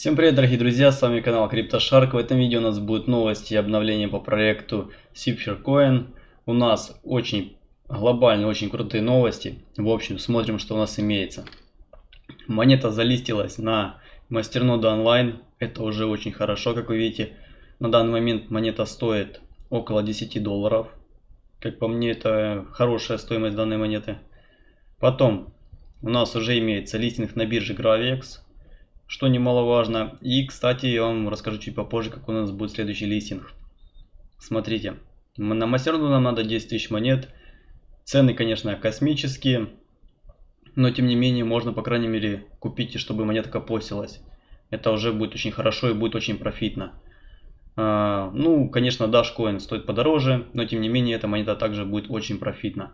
Всем привет, дорогие друзья, с вами канал CryptoShark. В этом видео у нас будут новости и обновления по проекту Coin. У нас очень глобальные, очень крутые новости. В общем, смотрим, что у нас имеется. Монета залистилась на мастерноду онлайн. Это уже очень хорошо, как вы видите. На данный момент монета стоит около 10 долларов. Как по мне, это хорошая стоимость данной монеты. Потом у нас уже имеется листинг на бирже Gravex что немаловажно. И, кстати, я вам расскажу чуть попозже, как у нас будет следующий листинг. Смотрите, на мастерну нам надо 10 тысяч монет. Цены, конечно, космические, но тем не менее можно, по крайней мере, купить, чтобы монетка постилась. Это уже будет очень хорошо и будет очень профитно. А, ну, конечно, Dashcoin стоит подороже, но тем не менее эта монета также будет очень профитна.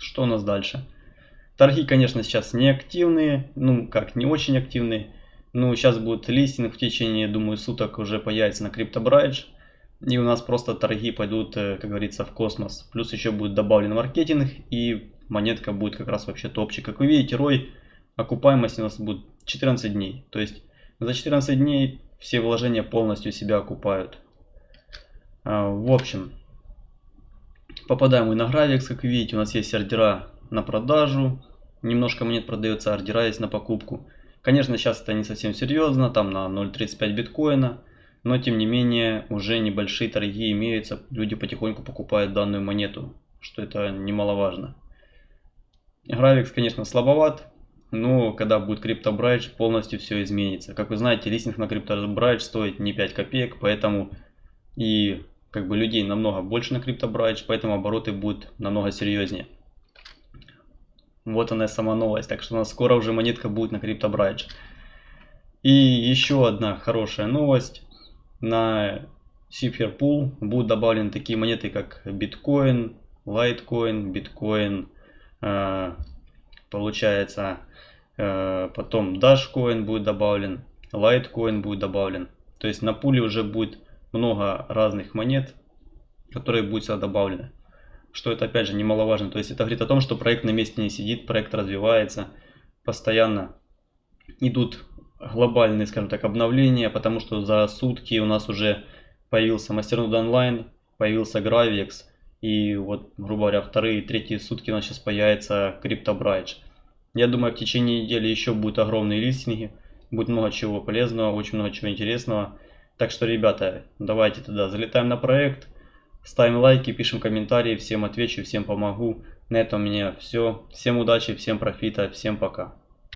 Что у нас дальше? Торги, конечно, сейчас не активные, ну как, не очень активные. Ну, сейчас будет листинг в течение, думаю, суток уже появится на CryptoBridge. И у нас просто торги пойдут, э, как говорится, в космос. Плюс еще будет добавлен маркетинг и монетка будет как раз вообще топчик. Как вы видите, рой окупаемости у нас будет 14 дней. То есть за 14 дней все вложения полностью себя окупают. А, в общем, попадаем мы на Gravix, как видите, у нас есть ордера на продажу, немножко монет продается, ордера есть на покупку. Конечно, сейчас это не совсем серьезно, там на 0.35 биткоина, но тем не менее уже небольшие торги имеются, люди потихоньку покупают данную монету, что это немаловажно. Гравикс, конечно, слабоват, но когда будет CryptoBridge, полностью все изменится. Как вы знаете, листинг на CryptoBridge стоит не 5 копеек, поэтому и как бы людей намного больше на CryptoBridge, поэтому обороты будут намного серьезнее. Вот она сама новость. Так что у нас скоро уже монетка будет на CryptoBridge. И еще одна хорошая новость. На Pool будут добавлены такие монеты, как биткоин, лайткоин, биткоин, э, получается, э, потом Dashcoin будет добавлен, лайткоин будет добавлен. То есть на пуле уже будет много разных монет, которые будут сюда добавлены что это опять же немаловажно. То есть это говорит о том, что проект на месте не сидит, проект развивается, постоянно идут глобальные, скажем так, обновления, потому что за сутки у нас уже появился Мастернод онлайн, появился Gravix, и вот, грубо говоря, вторые и третьи сутки у нас сейчас появится CryptoBridge. Я думаю, в течение недели еще будут огромные листинги, будет много чего полезного, очень много чего интересного. Так что, ребята, давайте тогда залетаем на проект, Ставим лайки, пишем комментарии, всем отвечу, всем помогу. На этом у меня все. Всем удачи, всем профита, всем пока.